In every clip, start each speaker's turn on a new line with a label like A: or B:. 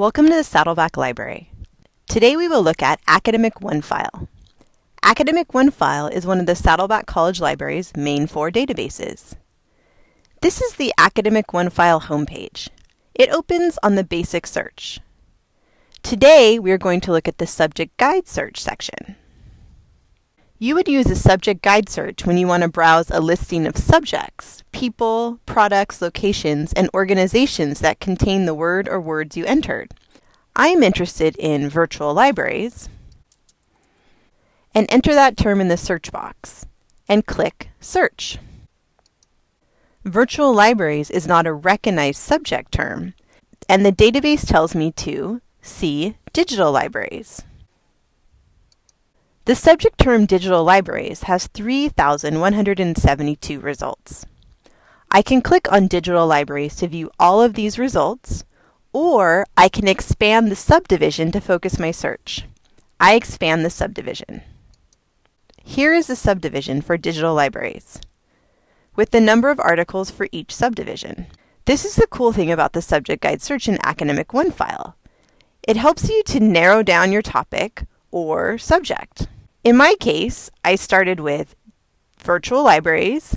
A: Welcome to the Saddleback Library. Today we will look at Academic OneFile. Academic OneFile is one of the Saddleback College Library's main four databases. This is the Academic OneFile homepage. It opens on the Basic Search. Today we are going to look at the Subject Guide Search section. You would use a subject guide search when you want to browse a listing of subjects, people, products, locations, and organizations that contain the word or words you entered. I am interested in virtual libraries, and enter that term in the search box, and click Search. Virtual libraries is not a recognized subject term, and the database tells me to see digital libraries. The subject term Digital Libraries has 3,172 results. I can click on Digital Libraries to view all of these results, or I can expand the subdivision to focus my search. I expand the subdivision. Here is the subdivision for digital libraries, with the number of articles for each subdivision. This is the cool thing about the subject guide search in Academic OneFile. It helps you to narrow down your topic or subject. In my case, I started with virtual libraries,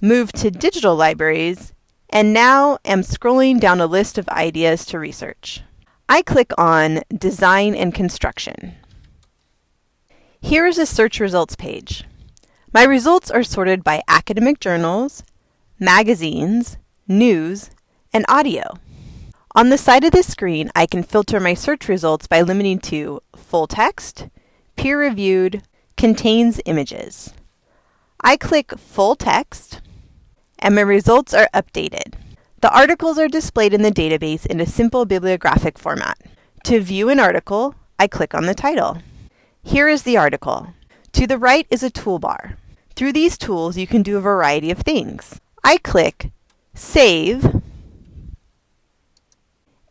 A: moved to digital libraries, and now am scrolling down a list of ideas to research. I click on Design and Construction. Here is a search results page. My results are sorted by academic journals, magazines, news, and audio. On the side of the screen, I can filter my search results by limiting to full text, peer-reviewed, contains images. I click full text, and my results are updated. The articles are displayed in the database in a simple bibliographic format. To view an article, I click on the title. Here is the article. To the right is a toolbar. Through these tools, you can do a variety of things. I click Save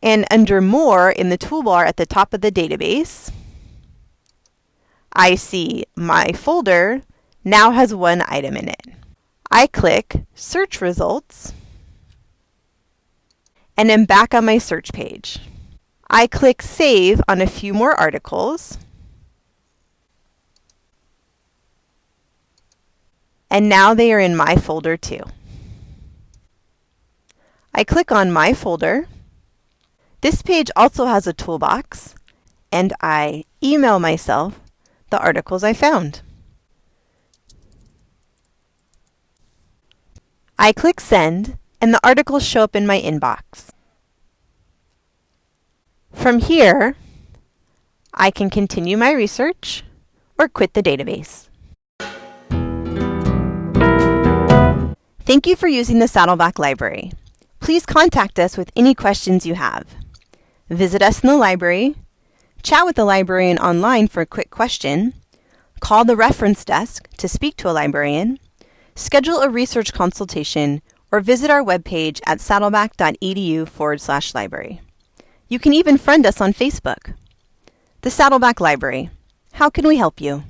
A: and under More in the toolbar at the top of the database, I see my folder now has one item in it. I click Search Results and am back on my search page. I click Save on a few more articles and now they are in my folder too. I click on My Folder this page also has a toolbox, and I email myself the articles I found. I click Send, and the articles show up in my inbox. From here, I can continue my research or quit the database. Thank you for using the Saddleback Library. Please contact us with any questions you have visit us in the library, chat with the librarian online for a quick question, call the reference desk to speak to a librarian, schedule a research consultation, or visit our webpage at saddleback.edu forward slash library. You can even friend us on Facebook. The Saddleback Library. How can we help you?